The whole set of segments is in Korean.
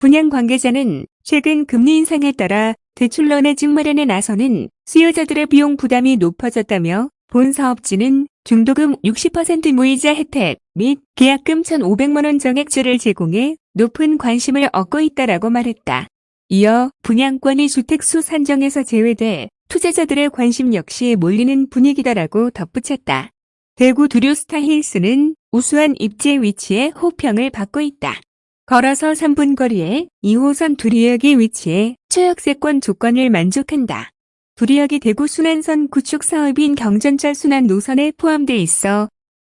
분양 관계자는 최근 금리 인상에 따라 대출론의 증마련에 나서는 수요자들의 비용 부담이 높아졌다며 본 사업지는 중도금 60% 무이자 혜택 및 계약금 1,500만원 정액제를 제공해 높은 관심을 얻고 있다라고 말했다. 이어 분양권이 주택수 산정에서 제외돼 투자자들의 관심 역시 몰리는 분위기다라고 덧붙였다. 대구 두류스타 힐스는 우수한 입지 위치에 호평을 받고 있다. 걸어서 3분 거리에 2호선 두리역이 위치해 최역세권 조건을 만족한다. 두리역이 대구 순환선 구축 사업인 경전철 순환 노선에 포함돼 있어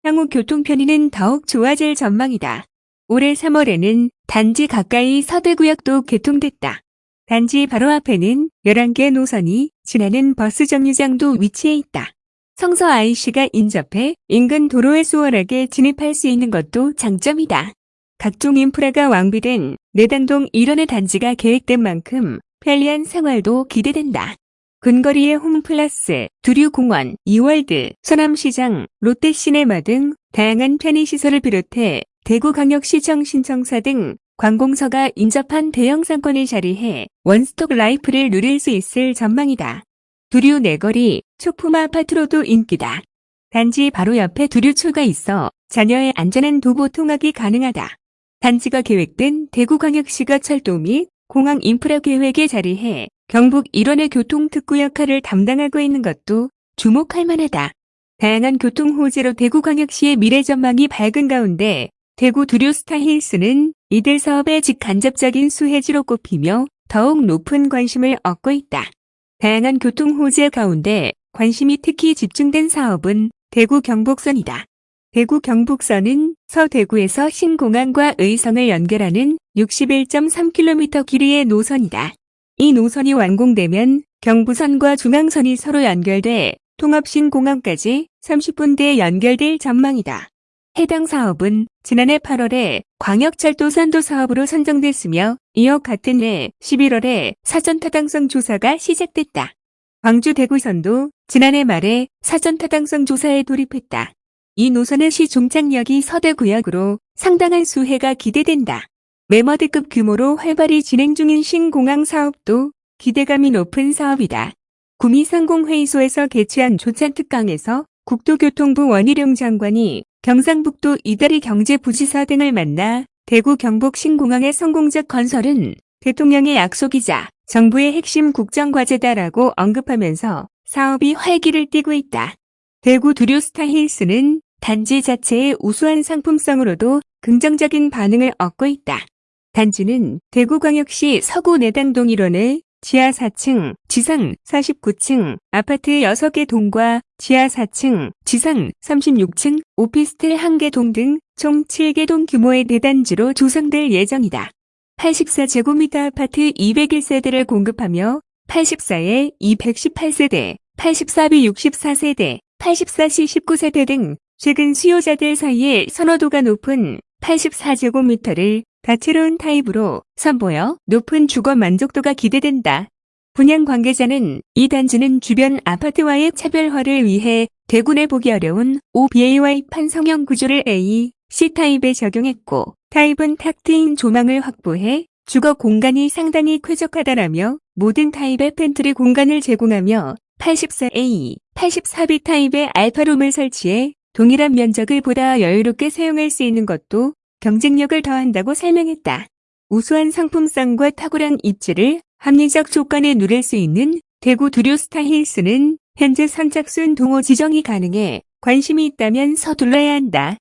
향후 교통 편의는 더욱 좋아질 전망이다. 올해 3월에는 단지 가까이 서대구역도 개통됐다. 단지 바로 앞에는 11개 노선이 지나는 버스 정류장도 위치해 있다. 성서 IC가 인접해 인근 도로에 수월하게 진입할 수 있는 것도 장점이다. 각종 인프라가 완비된 내당동 일원의 단지가 계획된 만큼 편리한 생활도 기대된다. 근거리의 홈플러스, 두류공원, 이월드, 서남시장, 롯데시네마 등 다양한 편의시설을 비롯해 대구광역시청 신청사 등 관공서가 인접한 대형 상권을 자리해 원스톱 라이프를 누릴 수 있을 전망이다. 두류 네거리, 초품 아파트로도 인기다. 단지 바로 옆에 두류초가 있어 자녀의 안전한 도보 통학이 가능하다. 단지가 계획된 대구광역시가 철도 및 공항 인프라 계획에 자리해 경북 일원의 교통특구 역할을 담당하고 있는 것도 주목할 만하다. 다양한 교통 호재로 대구광역시의 미래 전망이 밝은 가운데 대구 두류스타 힐스는 이들 사업의 직간접적인 수혜지로 꼽히며 더욱 높은 관심을 얻고 있다. 다양한 교통 호재 가운데 관심이 특히 집중된 사업은 대구 경북선이다. 대구 경북선은 서대구에서 신공항과 의성을 연결하는 61.3km 길이의 노선이다. 이 노선이 완공되면 경부선과 중앙선이 서로 연결돼 통합신공항까지 30분대에 연결될 전망이다. 해당 사업은 지난해 8월에 광역철도 산도 사업으로 선정됐으며 이어 같은 해 11월에 사전 타당성 조사가 시작됐다. 광주 대구선도 지난해 말에 사전 타당성 조사에 돌입했다. 이 노선의 시 종착역이 서대구역으로 상당한 수혜가 기대된다. 메머드급 규모로 활발히 진행 중인 신공항 사업도 기대감이 높은 사업이다. 구미상공회의소에서 개최한 조찬특강에서 국토교통부 원희룡 장관이 경상북도 이다리 경제부지사 등을 만나 대구 경북 신공항의 성공적 건설은 대통령의 약속이자 정부의 핵심 국정과제다라고 언급하면서 사업이 활기를 띠고 있다. 대구 두류스타 힐스는 단지 자체의 우수한 상품성으로도 긍정적인 반응을 얻고 있다. 단지는 대구광역시 서구 내단동 일원의 지하 4층, 지상 49층, 아파트 6개 동과 지하 4층, 지상 36층, 오피스텔 1개 동 등 총 7개 동 규모의 대단지로 조성될 예정이다. 84제곱미터 아파트 201세대를 공급하며 84A 218세대, 84B 64세대, 84C 19세대 등 최근 수요자들 사이에 선호도가 높은 84제곱미터를 다채로운 타입으로 선보여 높은 주거 만족도가 기대된다. 분양 관계자는 이 단지는 주변 아파트와의 차별화를 위해 대구에 보기 어려운 5BAY 판상형 구조를 A, C타입에 적용했고 타입은 탁 트인 조망을 확보해 주거 공간이 상당히 쾌적하다라며 모든 타입의 팬트리 공간을 제공하며 84A, 84B 타입의 알파룸을 설치해 동일한 면적을 보다 여유롭게 사용할 수 있는 것도 경쟁력을 더한다고 설명했다. 우수한 상품성과 탁월한 입지를 합리적 조건에 누릴 수 있는 대구 두류스타 힐스는 현재 선착순 동호 지정이 가능해 관심이 있다면 서둘러야 한다.